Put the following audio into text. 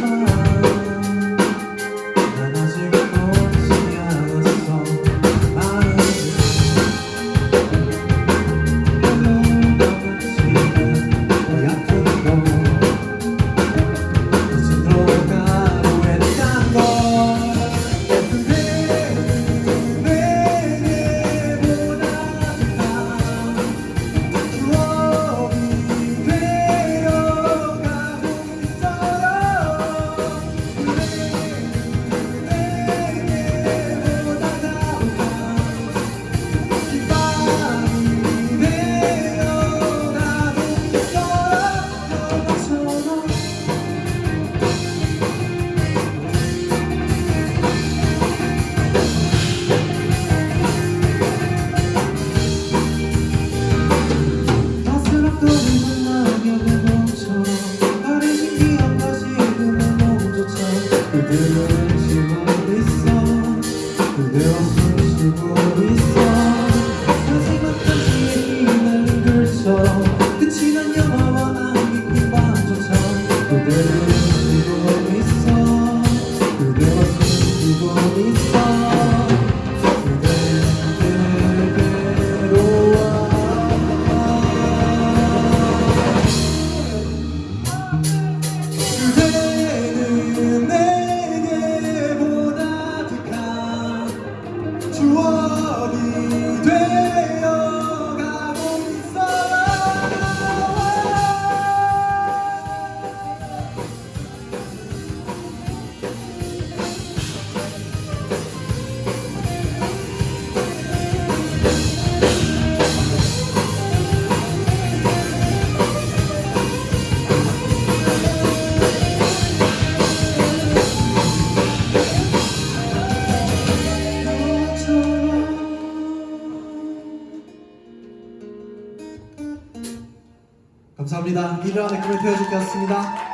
Bye. Eu fiz de boa 감사합니다. 이러한 댓글을 태워주셨습니다.